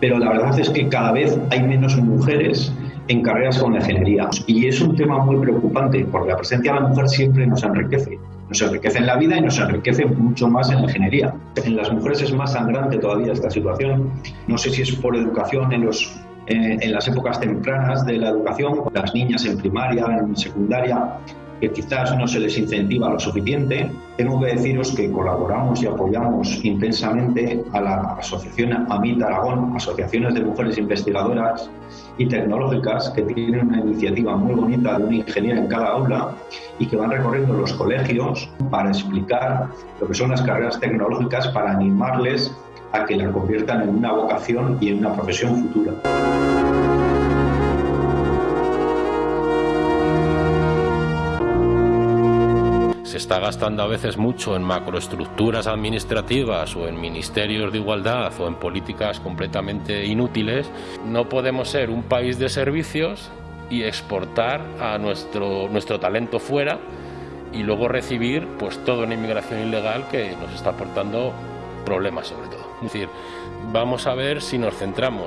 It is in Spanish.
pero la verdad es que cada vez hay menos mujeres en carreras con la ingeniería. Y es un tema muy preocupante porque la presencia de la mujer siempre nos enriquece. Nos enriquece en la vida y nos enriquece mucho más en la ingeniería. En las mujeres es más sangrante todavía esta situación. No sé si es por educación en, los, eh, en las épocas tempranas de la educación, las niñas en primaria, en secundaria, que quizás no se les incentiva lo suficiente. Tengo que deciros que colaboramos y apoyamos intensamente a la asociación AMIT Aragón, Asociaciones de Mujeres Investigadoras y Tecnológicas, que tienen una iniciativa muy bonita de una ingeniera en cada aula y que van recorriendo los colegios para explicar lo que son las carreras tecnológicas, para animarles a que la conviertan en una vocación y en una profesión futura. Se está gastando a veces mucho en macroestructuras administrativas o en ministerios de igualdad o en políticas completamente inútiles, no podemos ser un país de servicios y exportar a nuestro, nuestro talento fuera y luego recibir pues toda una inmigración ilegal que nos está aportando problemas sobre todo. Es decir, vamos a ver si nos centramos.